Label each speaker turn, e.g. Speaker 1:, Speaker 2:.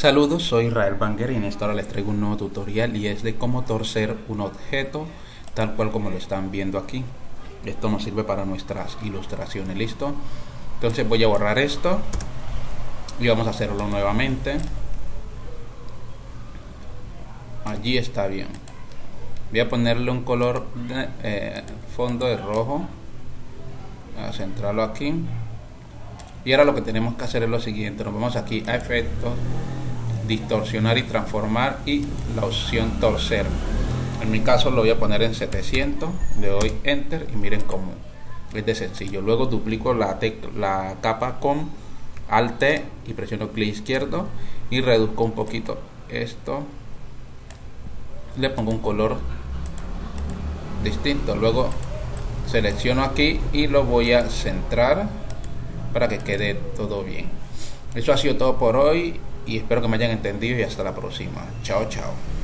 Speaker 1: Saludos, soy Israel Banger y en esta hora les traigo un nuevo tutorial y es de cómo torcer un objeto tal cual como lo están viendo aquí. Esto nos sirve para nuestras ilustraciones, ¿listo? Entonces voy a borrar esto y vamos a hacerlo nuevamente. Allí está bien. Voy a ponerle un color de, eh, fondo de rojo. A centrarlo aquí. Y ahora lo que tenemos que hacer es lo siguiente. Nos vamos aquí a efectos, distorsionar y transformar y la opción torcer. En mi caso lo voy a poner en 700. Le doy enter y miren cómo es de sencillo. Luego duplico la, capa con Alt y presiono clic izquierdo y reduzco un poquito esto. Le pongo un color distinto. Luego selecciono aquí y lo voy a centrar para que quede todo bien. Eso ha sido todo por hoy y espero que me hayan entendido y hasta la próxima. Chao, chao.